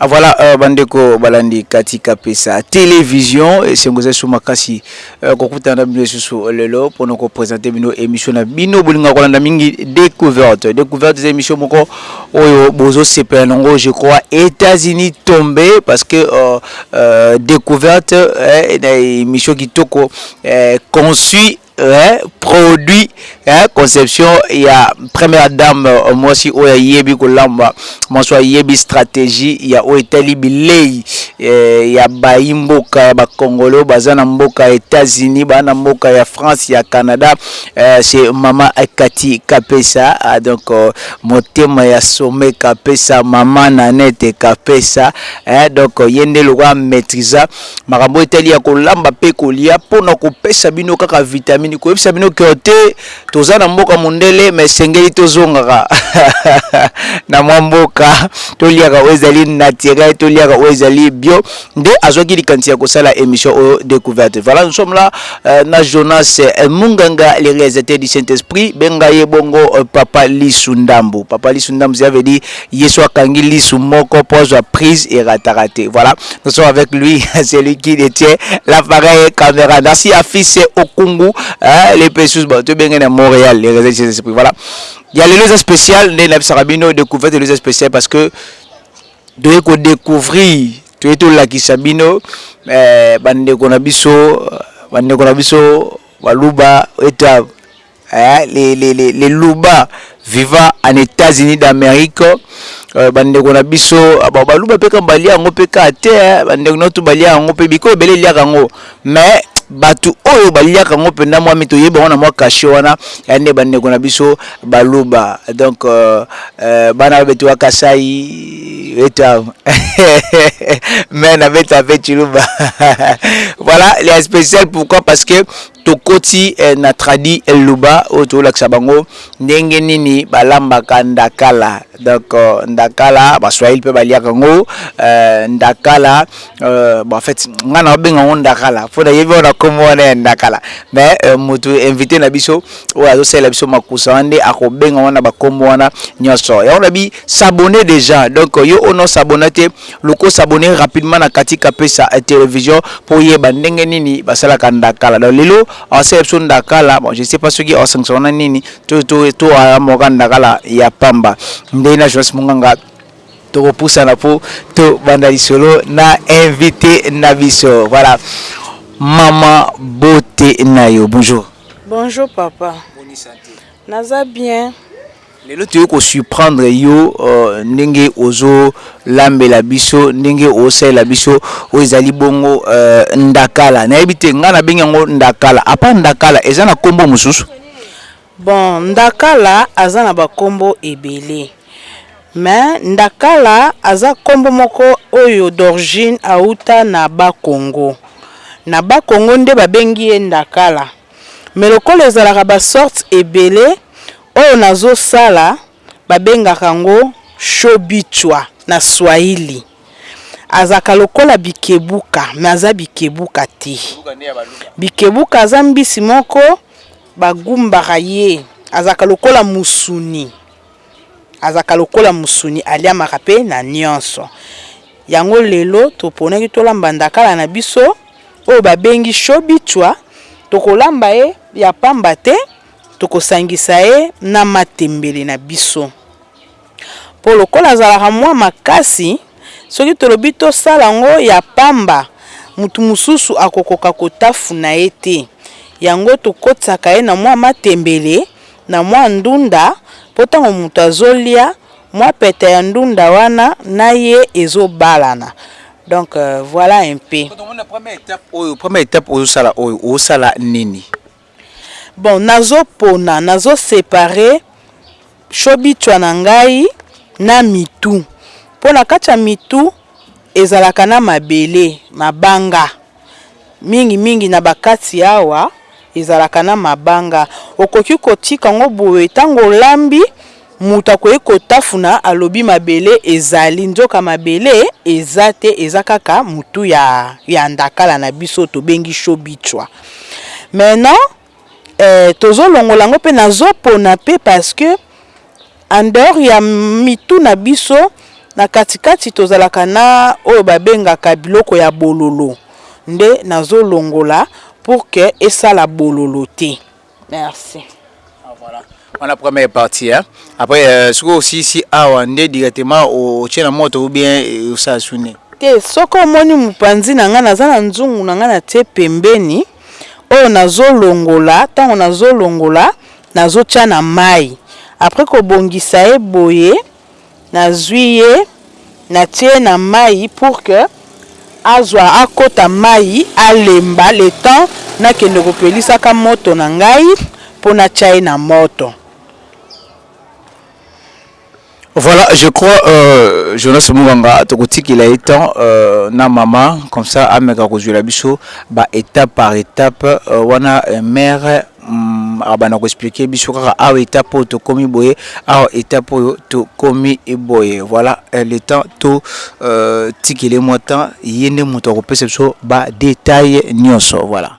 Voilà euh, bandeko balandi kati kapesa television esengo eza so makasi euh, kokutana na bino lisusu lelo mpona kopresente bino émission na bino bolinga kolanda mingi découverte découverte eza émission moko oyo bozosepela nango je crois états-unis tombe parce que euh, euh, découverte eh, na émission kitoko eh, conçu eh, produit eh, conception ya première dame euh, mwasi oyo ayebi kolamba mwasi oyo ayebi stratégie ya oyo etali bilei eh, ya bayi mboka ya bakongole oyo baza na mboka ya états-unis baa na mboka ya france ya canada eh, c'est mama kati kapesa ah, donc euh, motema ya sommet kapesa mama nanete kapesa eh, donc ye nde lokola maîtrisa makambo etali ya kolamba mpe kolia mpo na kopesa bino kaka vitamini koyebisa bino keo te toza na mboka mondele ma esengeli tozongaka na mwa mboka toliaka oyo ezali naturel toliaka oyo ezali bio nde azwaki likanisi ya kosala emission oyo découverte voilà nous sommes là euh, na Jonas euh, Munganga le réalisateur du Saint-Esprit benga ye bongo euh, papa Lisu Ndambu papa Lisu Ndambu ça veut dire Yesu akangi lisu moko po azwa prise erataka te voilà nous sommes avec lui celui qui detient l'appareil et camera merci à fils Okungu hein, les pesus ba to benge na Montréal les réseaux des esprits voilà ya lelo eza spécial nde na bisaka bino découverte lelo eza spécial parce que doye ko découvrir toye tolakisa bino eh, bandeko na biso bandeko na biso baluba eta Eh les les les les luba viva en etats unis d'amerique euh, bandeko na biso ah, ba baluba pe kaka balia yango pe kaka te eh, bandeko na tu balia yango pe biko ebele eliaka yango mais bato oyo baliaka yango mpenza mwa mito yeba wana mwa kashe wana ya nde bandeko na biso baluba donc euh, euh, bana babetiwa kasai eta me na beta pe chiluba voilà les spécial pourquoi parce que Tokoti eh na tradi eluba oyo tozolakisa bango ndenge nini balambaka ndakala donc ndakala ba swahili mpe baliaka yango eh, ndakala eh, bon, en fait ngai naobenga yango ndakala mpo nayebi wana kombo wana ya ndakala mais eh, motu invité na biso oyo azosalela biso makusa wana nde akobenga wana bakombo wana nyonso yango nabi sabone déjà donc yo ono sabona te Luka osabone rapidement na kati kapesa television po oyeba ndenge nini basalaka ndakala donc lelo aosala biso ndakala bon je sais pas soki aosangisango na nini to amoka ndakala ya pamba nde na Jonas Munganga tokopusana po tobanda lisolo na invite na biso voilà mama bote na yo bonjour. Bonjour papa. Boni sante. Naza bien. Lelo toye ko surprendre yo ndenge ozo lambela biso ndenge ozo salela biso oyo ezali bongo ndakala nayebi te nga na bengi yango ndakala a part ndakala eza na kombo mosusu? Bon ndakala aza na ba kombo ebele mais ndakala aza kombo moko oyo d'origine awuta na bas congo na bas congo nde ba bengi ye ndakala mais lokola ezalaka ba sortes ebele oyo nazo sala ba bengaka ngo shobichwa na swahili azalaka lokola bikebuka mais aza bikebuka te bikebuka aza mbisi moko ba gumbaka ye azalaka lokola musuni. Azalaka lokola musuni aliamaka pe na nionso yango lelo toponaki tolamba ndakala na biso oyo babengi shobichwa tokolamba ye ya pamba te tokosangisa ye na matembele na biso po lokola azalaka mua makasi soki tolobi tosala yango ya pamba mutu mususu akokoka kotafuna ye te yango tokotisaka ye na mua matembele na mwa ndunda po tango mutu azolia mwa pete ya ndunda wana na ye ezo balana donc voila un peu. Donc omoni na première etape oyo première etape ozo sala oyo ozo sala nini? Bon nazo pona nazo separe shobichwa na ngai na mitu po na kati ya mitu ezalaka na mabele mabanga. Mingi mingi na ba kati awa ezalaka na mabanga okoki kotika yango boye tango olambi mutu akoki kotafuna alobi mabele ezali nzoka mabele eza te eza kaka mutu ya ndakala na biso tobengi shobichwa maintenant Eeh tozo longola yango pe nazo pona pe parce que en dehors ya mitu na biso na kati kati tozalaka na oyo ba bengaka biloko ya bololo nde nazo longola pour que esala bololo te merci. Wana première partie hein. Après euh, soki osilisi awa nde directement otie na moto ou bien osala suni? Te, soki omoni mopanzi na ngai naza na nzungu na ngai natie pembeni oyo nazolongola ntango nazolongola nazotia na mai après kobongisa ye boye nazui ye natie ye na mayi pour que azua akota mayi alemba le temps nakende kopelisaka moto na ngai po natia ye na moto. Voilà je crois Jonas Munganga tokotikela ye temps na mama comme ça ameka kozuela biso ba etape par etape wana mère Hum abanda ko expliquer biso kaka awa etape oyo tokomi boye awa etape oyo tokomi boye voilà euh, le temps to euh, tikele mwa temps ye nde moto akopesa biso ba detail nyonso voilà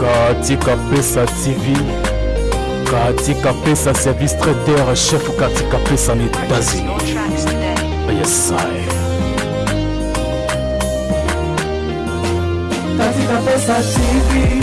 katika pesa tv katika pesa service traiteur chef katika pesa na etats-unis yesae katika pesa tv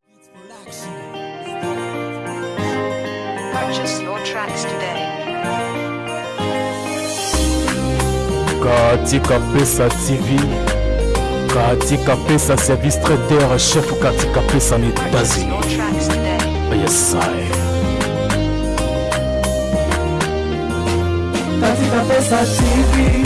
Katika Pesa TV, Katika Pesa service traiteur chef Katika Pesa en États-Unis. Yes, I. Katika Pesa TV.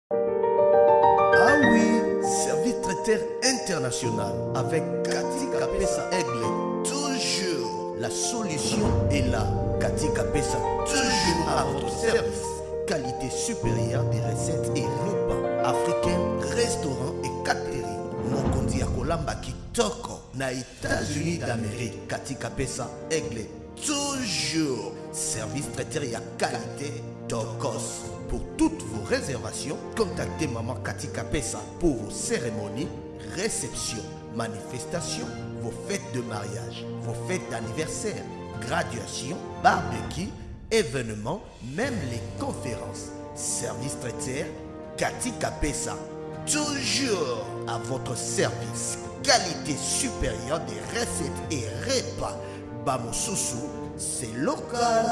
Ah oui, service traiteur international avec Cathy Kapesa Aigle. Toujours, la solution est là. Cathy Kapesa, toujours à votre service. Qualité supérieure des recettes et repas africains, restaurants et catering. Mokonzi ya kolamba kitoko na États-Unis d'Amérique. Cathy Kapesa Aigle. toujours service traiteur à qualité tokos pour toutes vos réservations contactez maman Katika kapesa pour vos cérémonies Réception, manifestation, vos fêtes de mariage, vos fêtes d'anniversaire, graduation, barbecue, événements, même les conférences. Service traiteur, Cathy Capessa. Toujours à votre service. Qualité supérieure des recettes et repas. Bamosusu, c'est local.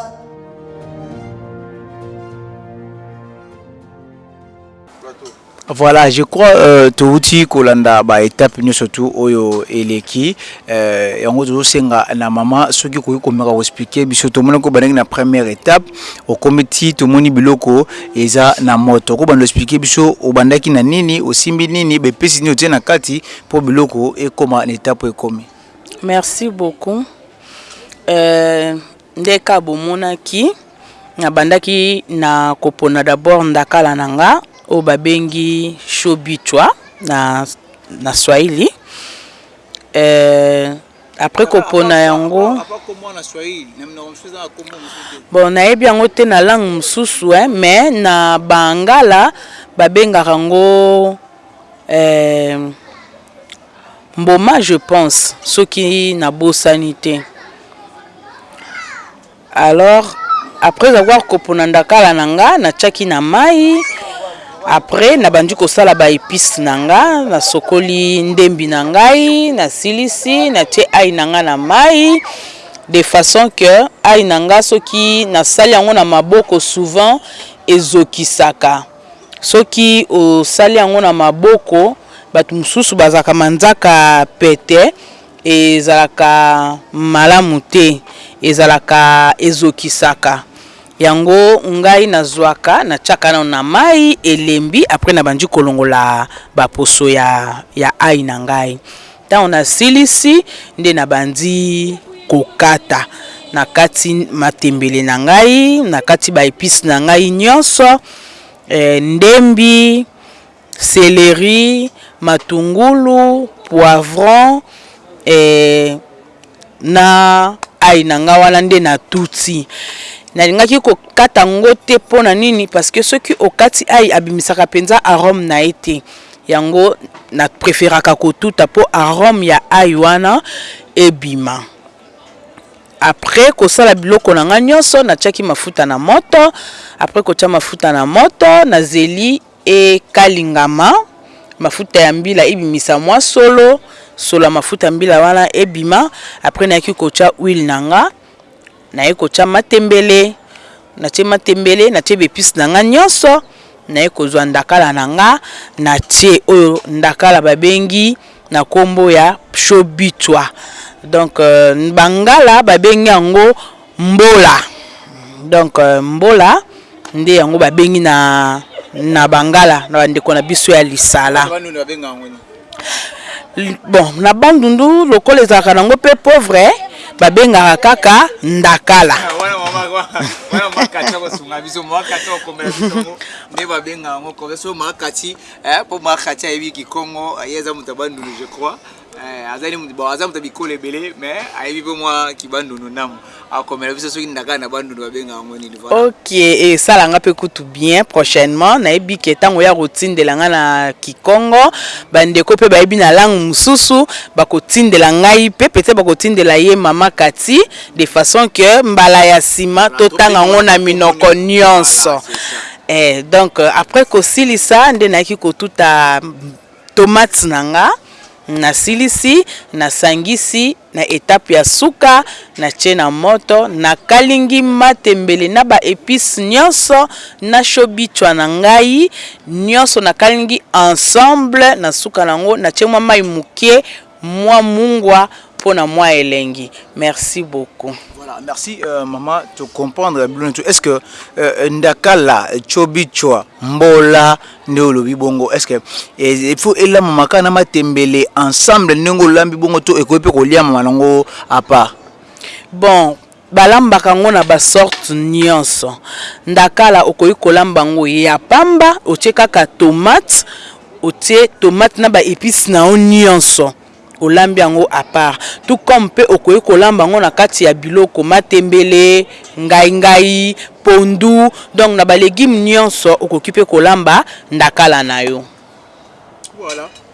Voilà je crois towuti kolanda ba etape nioso tu oyo eleki yango tozosenga na mama soki okoki komeka ko explique biso tomonaki obandaki na première etape okomi ti tomoni biloko eza na moto oko banda explique biso obandaki na nini osimbi nini ba epices nini otie na kati po biloko ekoma na etape oyo ekomi. Merci beaucoup Nde ka bomonaki, nabandaki na kopona d'abord ndakala na nga oyo babengi show bichwa na na swahili euh après kopona yango bon nayebi yango te na langue mosusu hein mais na bangala babengaka yango euh Mboma je pense soki nabosani te alors après avoir kopona ndakala na nga natiaki na mayi après nabandi kosala ba epices na nga nasokoli ndembi na ngai nasilisi natie ail na nga na mayi de façon que ail na nga soki nasali yango na maboko souvent ezokisaka Soki osali yango na maboko, bato mosusu bazalaka manzaka pete, ezalaka malamu te, ezalaka ezokisaka. Yango ngai nazuaka natiaka nanu na mayi elembi après na bandi kolongola ba poso ya ail na ngai. Ntango nasilisi, nde nabandi kokata. Nakati matembele na ngai, nakati ba epices na ngai nyonso, ndembi, celerie, matungulu, poivron, Na age na nga wana nde na tuti. Na lingaki ko kata ngo te pona nini parce que soki okati ail abimisaka penza arome na ye te. Yango na preferaka ko tuta po arome ya ail wana ebima. Après ko sala biloko na nga nionso na tiaki mafuta na moto. Après ko tia mafuta na moto na zeli. E kalingama, mafuta ya mbila e bimisa mwa solo, solo ya mafuta ya mbila wana e bima, après na yaki ko tia huile na nga, na ye ko tia matembele, na tie matembele, na tie ba epices na nga nionso, na ye ko zua ndakala na nga, na tie oyo ndakala ba bengi na kombo ya psho bitwa, donc ba ngala ba bengi yango Mbola donc mbola nde yango ba bengi na na bangala na ba ndeko na biso ya lisala bon na bandundu lokola ezalaka na yango pe pauvre ba bengaka kaka ndakala Eh, azali mutu bon aza mutu ya bikolo ebele mais ayebi mpe mwa kibandundu ndambo akomela biso soki ndakala na bandundu babenga yango nini voilà ok esala eh, nga mpe kutu bien prochainement nayebi ke ntango oya kotindela nga na kikongo bandeko mpe bayebi na langue mosusu bakotindela ngai mpe peut-être bakotindela ye mama kati de façon que mbala ya nsima totanga yango na minoko nyonso eh, donc euh, après kosilisa nde nayaki kotuta Tomates na nga na silisi na sangisi na etape ya suka na tie na moto na kalingi matembele na ba epices nionso na shobichwa na ngai nionso na kalingi ensemble na suka na ngo na tie mua mayi mukie Mua mungua pona mua elengi merci beaucoup. Voilà merci maman to comprendre bino nioso est ce que ndakala cobi cua mbola nde olobi bongo est ce que il faut elamama kaka na matembele ensemble ndenge olambi bongo to ekoki pe koliamama nango a part? Bon. Balambaka yango na ba sortes nionso. Ndakala okoki kolamba yango ya pamba otie kaka tomate, otie tomate na ba epices na yo nionso, olambi yango à part. Tout comme pe okoki kolamba yango na kati ya biloko, matembele, ngayi ngayi, pondu, donc na ba legumes nionso okoki pe kolamba ndakala na yo.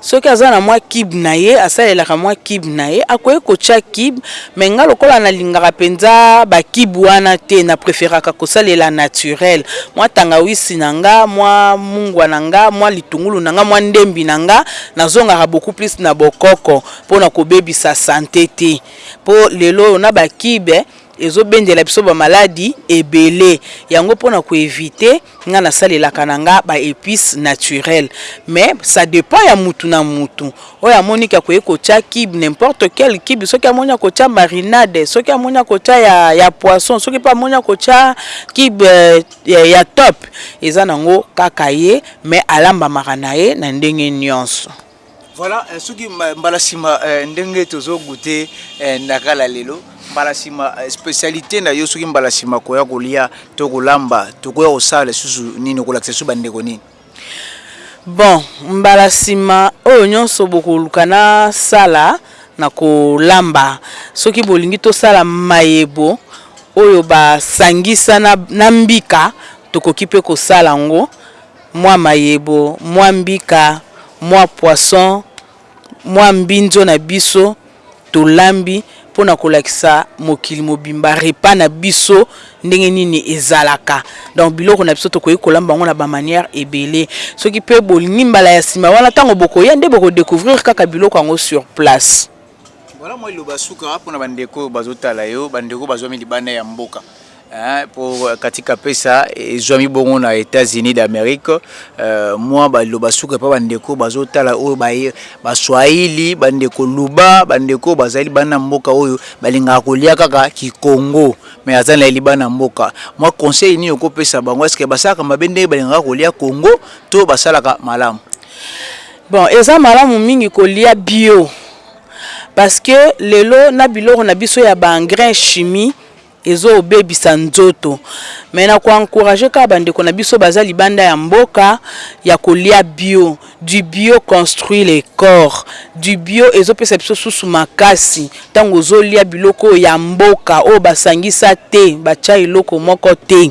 Soki aza na mwa cube na ye asalelaka mwa cube na ye akoki kotia cube mais nga lokola na lingaka penza ba cube wana te na preferaka kosalela naturel mwa tangawisi na nga mwa mungwa na nga mwa litungulu na nga mwa ndembi na nga na zongaka beaucoup plus na bokoko pona kobebisa sante te po lelo oyo na ba cube Ezo bendela biso ba maladi ebele yango pona ko evite nga na salelaka na nga ba epice naturel mais sa depend ya mutu na mutu oyo amoni ke akoki kotia cube n'importe quel cube soki amoni akotia marinade soki amoni akotia ya ya poisson soki pe amoni akotia cube ya top eza nango kaka ye mais alambamaka na ye na ndenge nionso. Voilà soki mbala sima ndenge tozo goûter na kala lelo mbala sima specialité na yo soki mbala sima koya kolia to kolamba tokoya kosala lisusu nini okolakisa biso bandeko nini bon mbala sima oyo nyonso bokoluka na sala na kolamba soki bolingi tosala mayebo oyo basangisa na, na mbika tokoki mpe kosala yango mwa mayebo, mwa mbika, mwa poisson, mwa mbinzo na biso tolambi pona kolakisa mokili mobimba repas na biso ndenge nini ezalaka. Donc biloko na biso tokoki kolamba yango na ba manières ebele. Soki pe bolingi mbala ya sima wana tango bokoya nde boko decouvrir kaka biloko yango sur place. Voilà moi liloba suka pona ba ndeko oyo bazo tala yo ba ndeko bazuami libanda ya mboka hein po Cathy Kapesa ezuami bongo na Etats Unis d'Amerique moi ba liloba suka epa ba ndeko bazo tala oyo ba swahili ba ndeko luba ba ndeko oyo bazali libanda ya mboka oyo ba lingaka kolia kaka ki Congo mais aza naye libanda ya mboka moi conseil nini oko pesa bango est ce que basalaka mabe ndenge ba lingaka kolia Congo to basalaka malamu? Bon eza malamu mingi kolia bio parce que lelo na biloko na biso ya ba engrais chimie ezo bebisa nzoto mais na ko encourager kaka ba ndeko na biso baza libanda ya mboka ya kolia bio du bio construit le corps du bio ezo pesa biso susu makasi tango ozo lia biloko oyo ya mboka oyo ba sangisa te batia eloko moko te.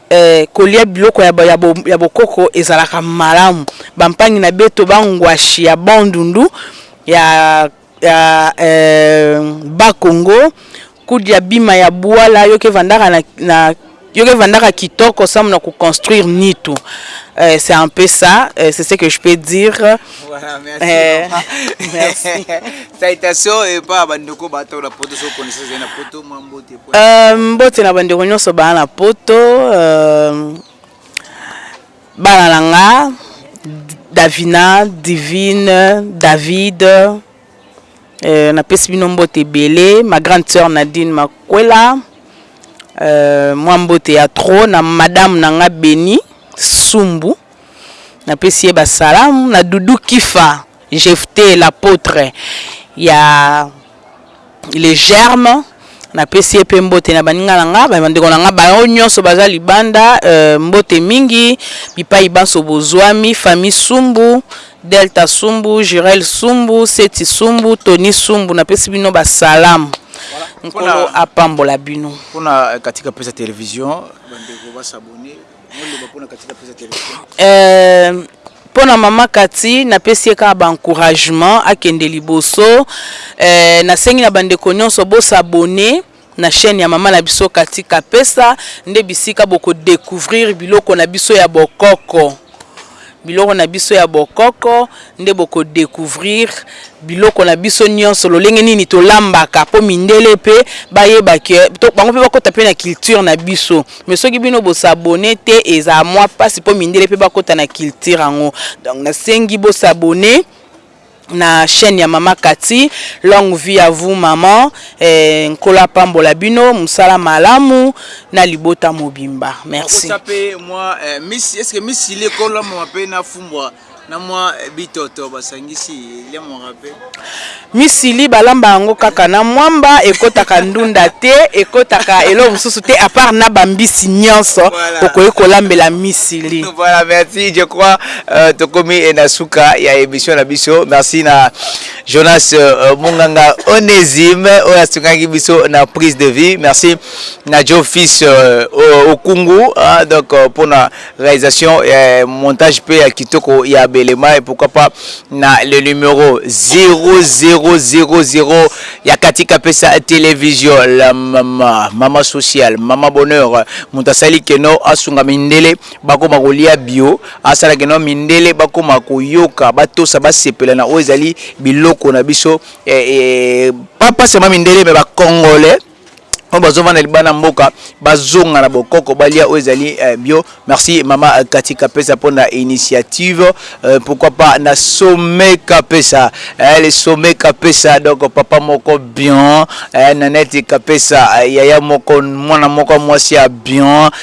Ee, kolya biloko ya bokoko ezalaka malamu. Bampangi na beto, bangwashi ya Bandundu, ya Bas-Congo, kudya bima ya buala, yo kevandaka na, yo kevandaka kitoko samu na ko construire nitu. Ee, c'est un peu ça, c'est ce que je peux dire. Voilà, merci maman. Merci. Salutations epa ba ndeko ba awa na poto, soki connaissance ezali na poto mua mbote. Euh, mbote na bandeko nyonso bana na poto euh, bana na nga davina divine david euh, napesi bino mbote ebele ma grande sœur nadine makwela euh, mwa mbote ya tro na madame na nga beni sumbu napesi ye basalamu na dudu kifa jefte l'apôtre ya le germe na pesi ye pe mbote na baninga na nga ba ndeko na nga ba oyo nionso baza libanda euh, mbote mingi bipayi banso bozuami famille sumbu delta sumbu jurel sumbu seti sumbu tony sumbu na pesi bino ba salam nkolo apambola bino. Pona katika pesa television ba ndeko ba s'abonner. Eh, mpo na mama Kati napesi ye kaka baencouragement akende liboso. Eh, nasengi na bandeko nyonso bosabone na chaîne ya mama na biso Kati Kapesa nde bisika boko decouvrir biloko na biso ya bokoko. Biloko na biso ya bokoko nde boko decouvrir biloko na biso nionso lolenge nini tolambaka po mindele pe bayeba que to bango pe bakota pe na culture na biso mais soki bino bo s'abonner te eza mua pasi po mindele pe bakota na culture yango donc nasengi bo s'abonner. na chaine ya maman cathy longue vie à vous maman eh, nkolo apambola bino musala malamu na libota mobimba merci. Okotia pe mwa eh, misi est ce que misi le ko lamwa pe na fumbwa na mwa eh, bitoto basangisi lemwaka pe misili balamba yango kaka na mwamba ekotaka ndunda te ekotaka eloko mosusu te apart na bambisi nyonso voilà. okoki kolambela misili voilà merci je crois Euh, tokomi eh, na suka ya emission na biso merci na jonas euh, munganga onésime oyo asungaki biso na prise de vie merci na jo fils euh, okungu hein, donc euh, pour na réalisation eh, montage pe ya kitoko ya belema et pourquoi pas na le numéro 0000 ya katika pesa télévision la mama mama sociale mama bonheur moto asali keno asunga mindele bakoma kolia bio, asala ke nao mindele bakoma koyoka, batosa, basepela na oyo ezali biloko na biso pas pas seulement mindele mais ba congolais oyo bazovanda libanda ya mboka bazonga na bokoko balia oyo ezali bio. Merci mama Cathy Kapesa mpo na initiative, pourquoi pas na sommet Kapesa eh, le sommet Kapesa donc papa moko bion eh, Nanette Kapesa yaya moko mwana moko ya mwasi ya bion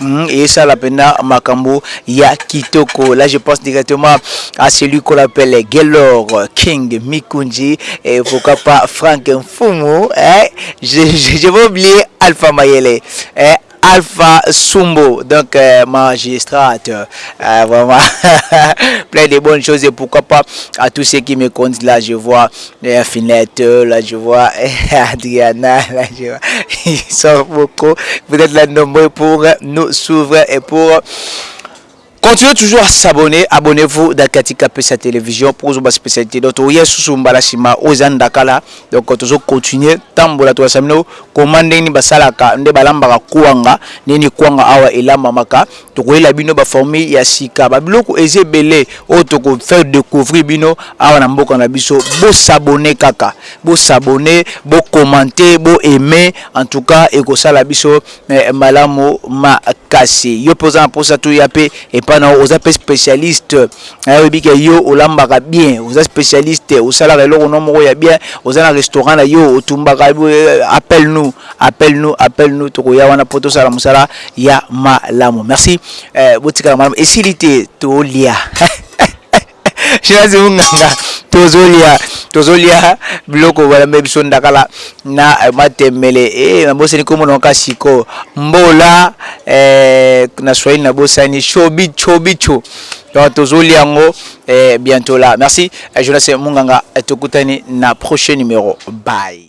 mm, et ça la makambo ya là je pense directement à celui qu'on appelle Gellor King Mikunji et pourquoi pas Frank Fumo. Hein. je, vais oublier Alpha Mayele hein. Alpha Sumbo, donc euh, euh vraiment plein de bonnes choses et pourquoi pas à tous ceux qui me comptent là, je vois Nde ya finette oyo la je vois Adriana la je vois il sort beaucoup vous êtes là nombreux pour nous suivre et pour Continuez toujours à s'abonner, abonnez-vous dans Katika Pesa Télévision pour vous spécialité. Donc, au yes sous mbala sima, aux andakala. Donc, quand vous continuez, tambola toi samino, commandez ni basalaka, nde balambaka kuanga, nini kuanga awa elamamaka, Tokoyela bino ba formule ya sika ba biloko eza ebele oyo toko faire decouvrir bino awa na mboka na biso bo s'abonner kaka bo s'abonner bo commenter bo aimer en tout cas ekosala biso malamu makasi yo pe oza na posa toya pe epa na yo oza pe specialiste na yo ebike yo olambaka bien oza specialiste osalaka eloko no moko ya bien oza na restaurant na yo otumbaka appel nous Appelle nous appelle nous tokoya wana po tosala musala ya malamu merci eh, botikala malamu esili te tolia Shirazi Munganga tozolia tozolia biloko balambe biso ndakala na eh, matembele eh, nabosani kombo na ka siko mbola eh, na swahili nabosani chobi chobicho donc tozolia yango eh, bientôt là merci eh, Jonas Munganga eh, tokutani na prochain numéro bye